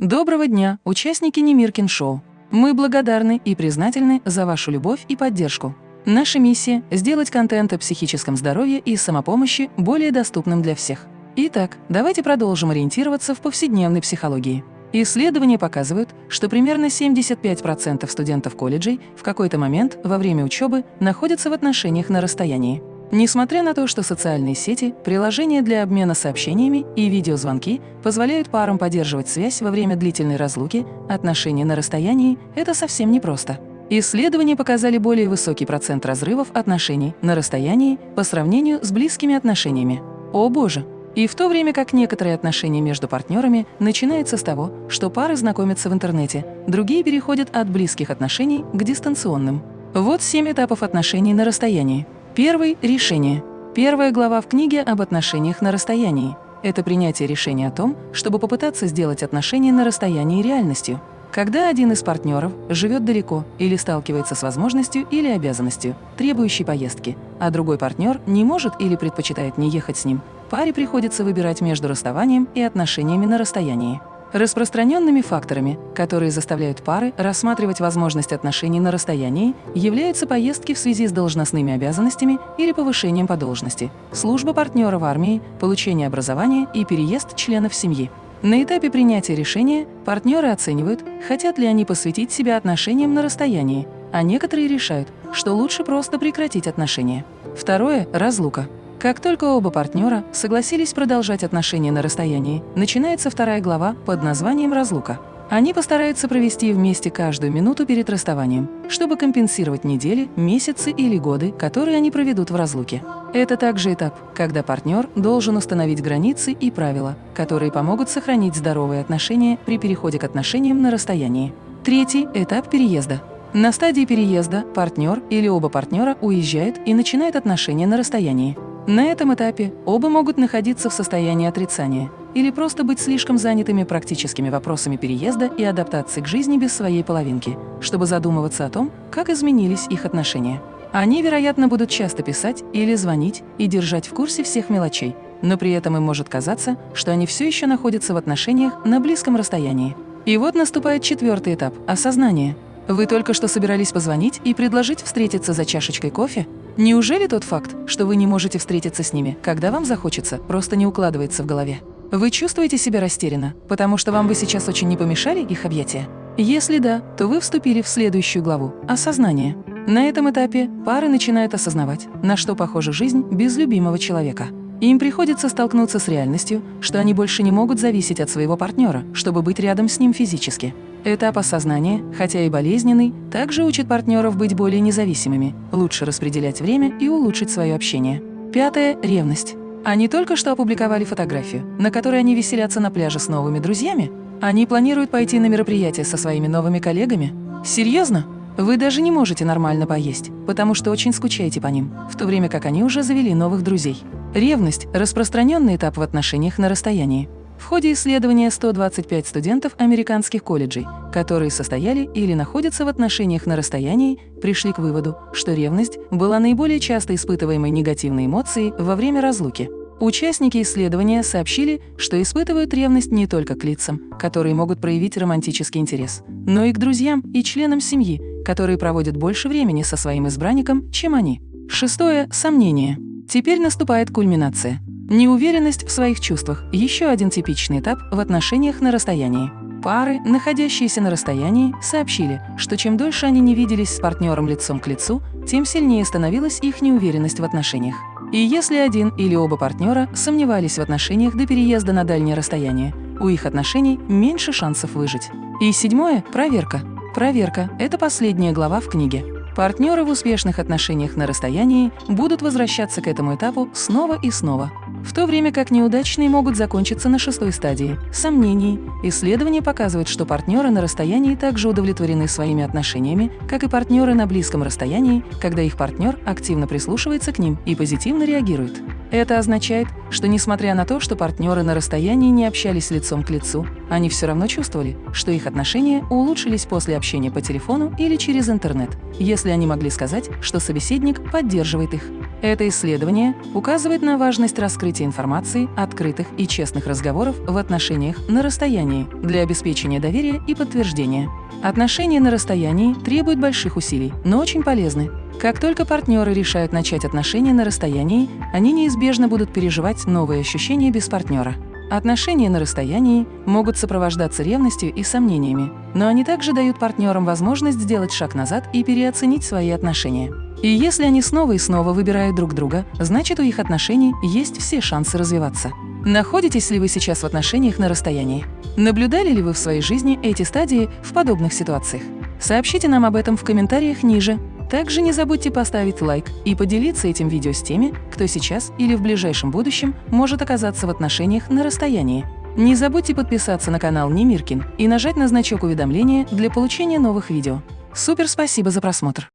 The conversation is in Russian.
Доброго дня, участники Немиркин Шоу! Мы благодарны и признательны за вашу любовь и поддержку. Наша миссия – сделать контент о психическом здоровье и самопомощи более доступным для всех. Итак, давайте продолжим ориентироваться в повседневной психологии. Исследования показывают, что примерно 75% студентов колледжей в какой-то момент во время учебы находятся в отношениях на расстоянии. Несмотря на то, что социальные сети, приложения для обмена сообщениями и видеозвонки позволяют парам поддерживать связь во время длительной разлуки, отношения на расстоянии – это совсем непросто. Исследования показали более высокий процент разрывов отношений на расстоянии по сравнению с близкими отношениями. О боже! И в то время как некоторые отношения между партнерами начинаются с того, что пары знакомятся в интернете, другие переходят от близких отношений к дистанционным. Вот семь этапов отношений на расстоянии. Первый – решение. Первая глава в книге об отношениях на расстоянии. Это принятие решения о том, чтобы попытаться сделать отношения на расстоянии реальностью. Когда один из партнеров живет далеко или сталкивается с возможностью или обязанностью, требующей поездки, а другой партнер не может или предпочитает не ехать с ним, паре приходится выбирать между расставанием и отношениями на расстоянии. Распространенными факторами, которые заставляют пары рассматривать возможность отношений на расстоянии, являются поездки в связи с должностными обязанностями или повышением по должности, служба партнера в армии, получение образования и переезд членов семьи. На этапе принятия решения партнеры оценивают, хотят ли они посвятить себя отношениям на расстоянии, а некоторые решают, что лучше просто прекратить отношения. Второе – разлука. Как только оба партнера согласились продолжать отношения на расстоянии, начинается вторая глава под названием «Разлука». Они постараются провести вместе каждую минуту перед расставанием, чтобы компенсировать недели, месяцы или годы, которые они проведут в разлуке. Это также этап, когда партнер должен установить границы и правила, которые помогут сохранить здоровые отношения при переходе к отношениям на расстоянии. Третий – этап переезда. На стадии переезда партнер или оба партнера уезжают и начинают отношения на расстоянии. На этом этапе оба могут находиться в состоянии отрицания или просто быть слишком занятыми практическими вопросами переезда и адаптации к жизни без своей половинки, чтобы задумываться о том, как изменились их отношения. Они, вероятно, будут часто писать или звонить и держать в курсе всех мелочей, но при этом им может казаться, что они все еще находятся в отношениях на близком расстоянии. И вот наступает четвертый этап – осознание. Вы только что собирались позвонить и предложить встретиться за чашечкой кофе? Неужели тот факт, что вы не можете встретиться с ними, когда вам захочется, просто не укладывается в голове? Вы чувствуете себя растерянно, потому что вам бы сейчас очень не помешали их объятия? Если да, то вы вступили в следующую главу – осознание. На этом этапе пары начинают осознавать, на что похожа жизнь без любимого человека. Им приходится столкнуться с реальностью, что они больше не могут зависеть от своего партнера, чтобы быть рядом с ним физически. Этап осознания, хотя и болезненный, также учит партнеров быть более независимыми, лучше распределять время и улучшить свое общение. Пятое – ревность. Они только что опубликовали фотографию, на которой они веселятся на пляже с новыми друзьями. Они планируют пойти на мероприятие со своими новыми коллегами. Серьезно? Вы даже не можете нормально поесть, потому что очень скучаете по ним, в то время как они уже завели новых друзей. Ревность – распространенный этап в отношениях на расстоянии. В ходе исследования 125 студентов американских колледжей, которые состояли или находятся в отношениях на расстоянии, пришли к выводу, что ревность была наиболее часто испытываемой негативной эмоцией во время разлуки. Участники исследования сообщили, что испытывают ревность не только к лицам, которые могут проявить романтический интерес, но и к друзьям и членам семьи, которые проводят больше времени со своим избранником, чем они. Шестое – сомнение. Теперь наступает кульминация – Неуверенность в своих чувствах – еще один типичный этап в отношениях на расстоянии. Пары, находящиеся на расстоянии, сообщили, что чем дольше они не виделись с партнером лицом к лицу, тем сильнее становилась их неуверенность в отношениях. И если один или оба партнера сомневались в отношениях до переезда на дальнее расстояние, у их отношений меньше шансов выжить. И седьмое – проверка. Проверка – это последняя глава в книге. Партнеры в успешных отношениях на расстоянии будут возвращаться к этому этапу снова и снова, в то время как неудачные могут закончиться на шестой стадии – сомнений. Исследования показывают, что партнеры на расстоянии также удовлетворены своими отношениями, как и партнеры на близком расстоянии, когда их партнер активно прислушивается к ним и позитивно реагирует. Это означает, что несмотря на то, что партнеры на расстоянии не общались лицом к лицу, они все равно чувствовали, что их отношения улучшились после общения по телефону или через интернет, если они могли сказать, что собеседник поддерживает их. Это исследование указывает на важность раскрытия информации, открытых и честных разговоров в отношениях на расстоянии для обеспечения доверия и подтверждения. Отношения на расстоянии требуют больших усилий, но очень полезны. Как только партнеры решают начать отношения на расстоянии, они неизбежно будут переживать новые ощущения без партнера. Отношения на расстоянии могут сопровождаться ревностью и сомнениями, но они также дают партнерам возможность сделать шаг назад и переоценить свои отношения. И если они снова и снова выбирают друг друга, значит у их отношений есть все шансы развиваться. Находитесь ли вы сейчас в отношениях на расстоянии? Наблюдали ли вы в своей жизни эти стадии в подобных ситуациях? Сообщите нам об этом в комментариях ниже. Также не забудьте поставить лайк и поделиться этим видео с теми, кто сейчас или в ближайшем будущем может оказаться в отношениях на расстоянии. Не забудьте подписаться на канал Немиркин и нажать на значок уведомления для получения новых видео. Супер спасибо за просмотр!